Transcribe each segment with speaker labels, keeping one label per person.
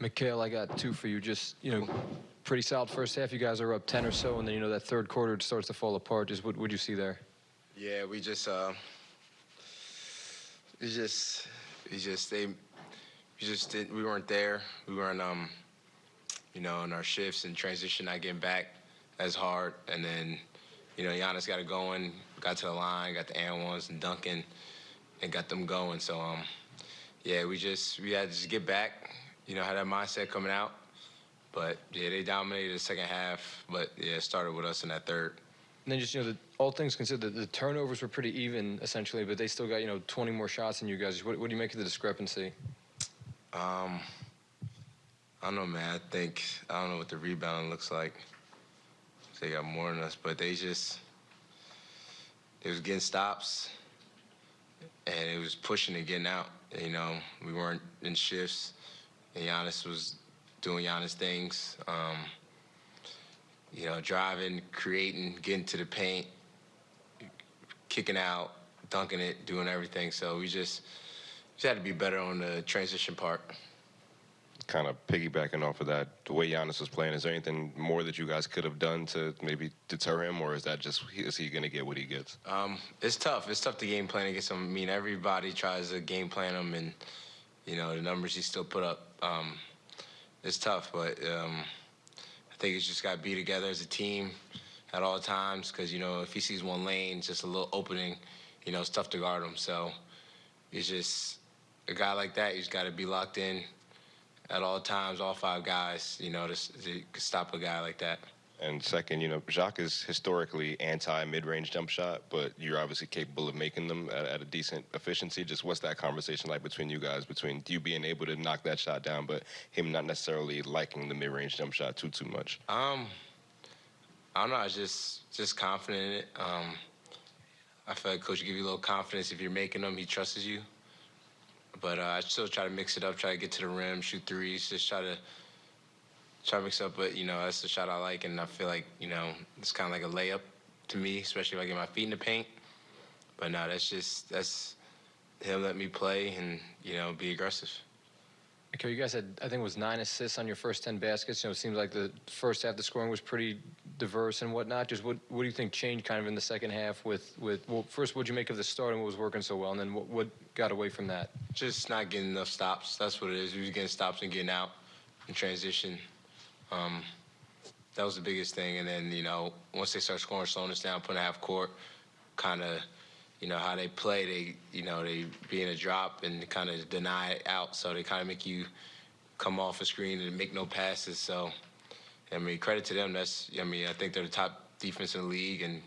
Speaker 1: Mikal, I got two for you. Just, you know, pretty solid first half. You guys are up 10 or so, and then, you know, that third quarter starts to fall apart. Just what would you see there?
Speaker 2: Yeah, we just uh, we just we just they we just didn't we weren't there. We weren't um, you know, in our shifts and transition not getting back as hard, and then you know Giannis got it going, got to the line, got the and ones and Duncan, and got them going. So um, yeah, we just we had to just get back. You know, had that mindset coming out. But yeah, they dominated the second half. But yeah, it started with us in that third.
Speaker 1: And then just, you know, the, all things considered, the, the turnovers were pretty even, essentially, but they still got, you know, 20 more shots than you guys. What, what do you make of the discrepancy?
Speaker 2: Um, I don't know, man. I think I don't know what the rebound looks like. They got more than us, but they just they was getting stops, and it was pushing and getting out. You know, we weren't in shifts, and Giannis was doing Giannis things. Um, you know, driving, creating, getting to the paint, kicking out, dunking it, doing everything. So we just just had to be better on the transition part.
Speaker 3: Kind of piggybacking off of that, the way Giannis was playing, is there anything more that you guys could have done to maybe deter him, or is that just is he going to get what he gets?
Speaker 2: Um, it's tough. It's tough to game plan against him. I mean, everybody tries to game plan him, and you know the numbers he still put up. Um, it's tough, but um, I think it's just got to be together as a team at all times. Because you know, if he sees one lane, just a little opening, you know, it's tough to guard him. So it's just a guy like that. He's got to be locked in at all times, all five guys. You know, to, to stop a guy like that.
Speaker 3: And second, you know, Jacque is historically anti mid-range jump shot, but you're obviously capable of making them at, at, a decent efficiency. Just what's that conversation like between you guys, between you being able to knock that shot down, but him not necessarily liking the mid-range jump shot too too much?
Speaker 2: Um, I. I was just just confident in it. Um, I feel like coach give you a little confidence if you're making them. He trusts you. But uh, I still try to mix it up, try to get to the rim, shoot threes, just try to try mix up. But you know, that's the shot I like, and I feel like you know it's kind of like a layup to me, especially if I get my feet in the paint. But no, that's just that's him let me play and you know be aggressive.
Speaker 1: Okay, you guys had, I think it was nine assists on your first 10 baskets. You know, it seems like the first half, the scoring was pretty diverse and whatnot. Just what, what do you think changed kind of in the second half with, with well, first, what did you make of the start and what was working so well? And then what, what got away from that?
Speaker 2: Just not getting enough stops. That's what it is. We was getting stops and getting out in transition. Um, that was the biggest thing. And then, you know, once they start scoring, slowing us down, putting a half court, kind of – you know how they play. They you know they be in a drop and kind of deny it out, so they kind of make you come off a screen and make no passes. So I mean, credit to them. That's I mean, I think they're the top defense in the league, and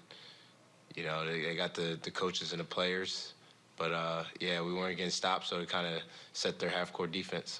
Speaker 2: you know they, they got the the coaches and the players. But uh, yeah, we weren't getting stopped, so they kind of set their half court defense.